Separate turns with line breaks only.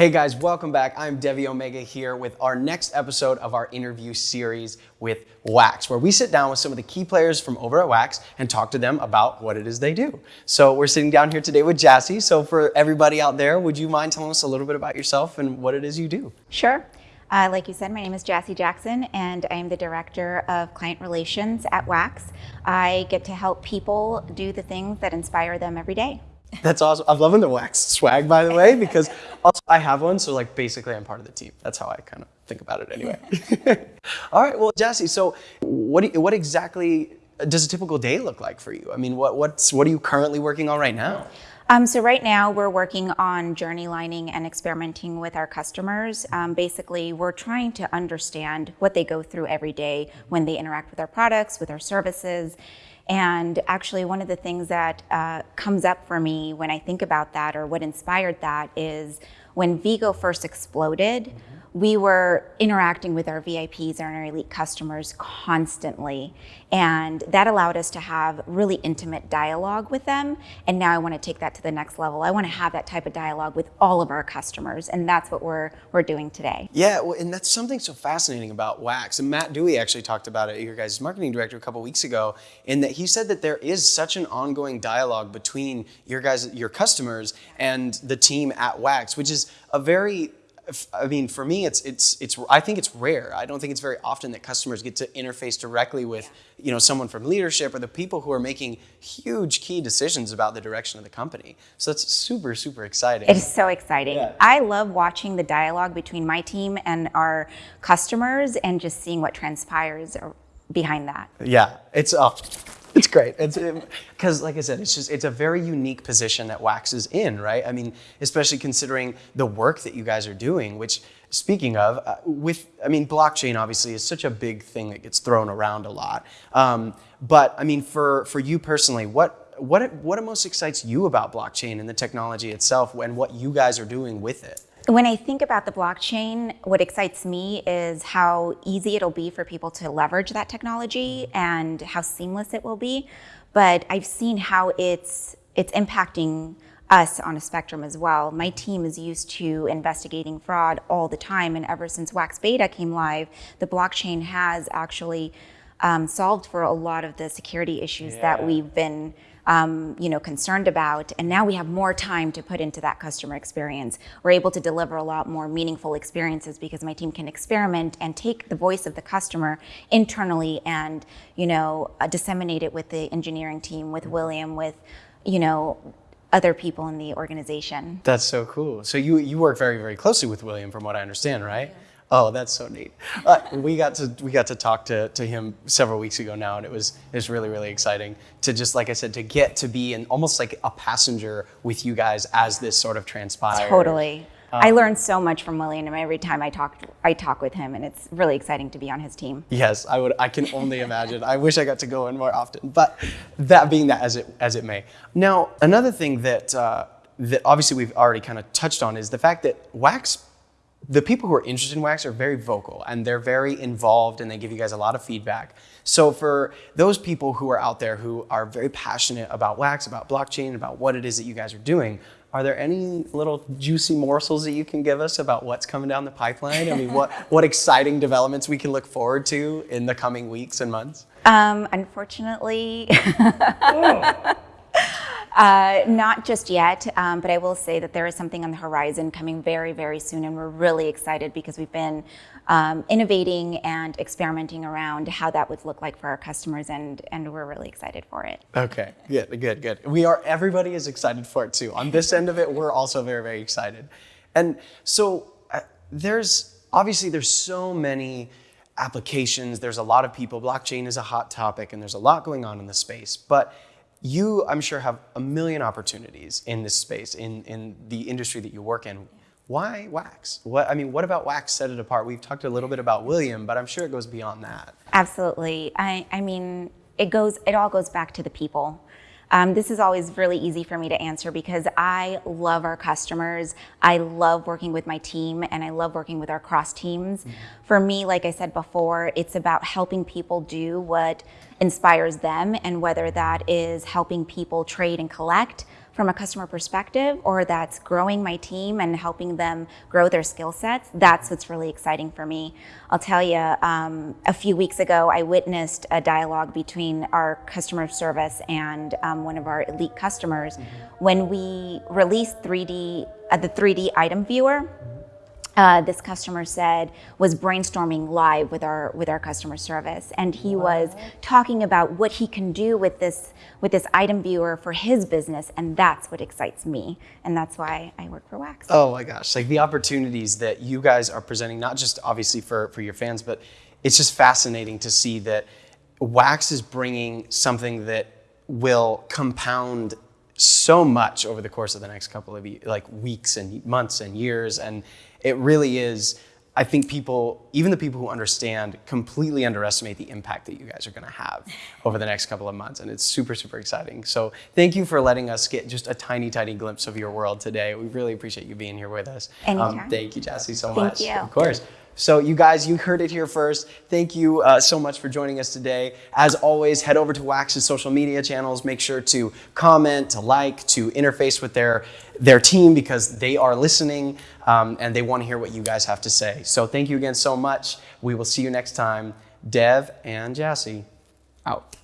Hey guys, welcome back. I'm Devi Omega here with our next episode of our interview series with Wax, where we sit down with some of the key players from over at Wax and talk to them about what it is they do. So we're sitting down here today with Jassy. So for everybody out there, would you mind telling us a little bit about yourself and what it is you do?
Sure. Uh, like you said, my name is Jassy Jackson, and I am the Director of Client Relations at Wax. I get to help people do the things that inspire them every day.
That's awesome. I'm loving the wax swag, by the way, because also I have one, so like basically I'm part of the team. That's how I kind of think about it anyway. All right, well, Jesse, so what what exactly does a typical day look like for you? I mean, what what's what are you currently working on right now?
Um, so right now we're working on journey lining and experimenting with our customers. Um, basically, we're trying to understand what they go through every day when they interact with our products, with our services, and actually, one of the things that uh, comes up for me when I think about that or what inspired that is when Vigo first exploded, mm -hmm we were interacting with our VIPs and our elite customers constantly. And that allowed us to have really intimate dialogue with them. And now I want to take that to the next level. I want to have that type of dialogue with all of our customers. And that's what we're, we're doing today.
Yeah, well, and that's something so fascinating about Wax. And Matt Dewey actually talked about it, your guys' marketing director, a couple weeks ago, in that he said that there is such an ongoing dialogue between your guys, your customers and the team at Wax, which is a very I mean, for me, it's it's it's. I think it's rare. I don't think it's very often that customers get to interface directly with, you know, someone from leadership or the people who are making huge key decisions about the direction of the company. So that's super super exciting.
It is so exciting. Yeah. I love watching the dialogue between my team and our customers, and just seeing what transpires behind that.
Yeah, it's. Uh, it's great. It's because, like I said, it's just it's a very unique position that Wax is in, right? I mean, especially considering the work that you guys are doing. Which, speaking of, uh, with I mean, blockchain obviously is such a big thing that gets thrown around a lot. Um, but I mean, for for you personally, what what what most excites you about blockchain and the technology itself, and what you guys are doing with it?
When I think about the blockchain, what excites me is how easy it'll be for people to leverage that technology and how seamless it will be. But I've seen how it's it's impacting us on a spectrum as well. My team is used to investigating fraud all the time, and ever since Wax Beta came live, the blockchain has actually um, solved for a lot of the security issues yeah. that we've been um, you know, concerned about. And now we have more time to put into that customer experience. We're able to deliver a lot more meaningful experiences because my team can experiment and take the voice of the customer internally and, you know, uh, disseminate it with the engineering team, with William, with, you know, other people in the organization.
That's so cool. So you, you work very, very closely with William from what I understand, right? Yeah. Oh, that's so neat. Uh, we got to we got to talk to, to him several weeks ago now, and it was it was really really exciting to just like I said to get to be in almost like a passenger with you guys as this sort of transpired.
Totally. Um, I learned so much from William every time I talk I talk with him, and it's really exciting to be on his team.
Yes, I would. I can only imagine. I wish I got to go in more often, but that being that as it as it may. Now, another thing that uh, that obviously we've already kind of touched on is the fact that wax the people who are interested in Wax are very vocal and they're very involved and they give you guys a lot of feedback. So for those people who are out there who are very passionate about Wax, about blockchain, about what it is that you guys are doing, are there any little juicy morsels that you can give us about what's coming down the pipeline? I mean, what, what exciting developments we can look forward to in the coming weeks and months?
Um, unfortunately, oh. Uh, not just yet, um, but I will say that there is something on the horizon coming very, very soon, and we're really excited because we've been um, innovating and experimenting around how that would look like for our customers, and and we're really excited for it.
Okay, good, good, good. We are. Everybody is excited for it too. On this end of it, we're also very, very excited. And so uh, there's obviously there's so many applications. There's a lot of people. Blockchain is a hot topic, and there's a lot going on in the space, but you, I'm sure, have a million opportunities in this space, in, in the industry that you work in. Why wax? What I mean, what about wax set it apart? We've talked a little bit about William, but I'm sure it goes beyond that.
Absolutely. I, I mean, it goes. It all goes back to the people. Um, this is always really easy for me to answer because I love our customers. I love working with my team and I love working with our cross teams. Mm -hmm. For me, like I said before, it's about helping people do what inspires them and whether that is helping people trade and collect from a customer perspective or that's growing my team and helping them grow their skill sets, that's what's really exciting for me. I'll tell you, um, a few weeks ago, I witnessed a dialogue between our customer service and um, one of our elite customers mm-hmm. when we released 3D, uh, the 3D item viewer uh, this customer said was brainstorming live with our with our customer service, and he wow. was talking about what he can do with this with this item viewer for his business, and that's what excites me, and that's why I work for Wax.
Oh my gosh! Like the opportunities that you guys are presenting, not just obviously for for your fans, but it's just fascinating to see that Wax is bringing something that will compound so much over the course of the next couple of like weeks and months and years and it really is I think people, even the people who understand, completely underestimate the impact that you guys are going to have over the next couple of months. And it's super, super exciting. So thank you for letting us get just a tiny, tiny glimpse of your world today. We really appreciate you being here with us.
Anytime. Um,
thank you, Jassy, so
thank
much.
Thank you.
Of course. So, you guys, you heard it here first. Thank you uh, so much for joining us today. As always, head over to Wax's social media channels. Make sure to comment, to like, to interface with their, their team because they are listening um, and they want to hear what you guys have to say. So, thank you again so much. We will see you next time. Dev and Jassy, out.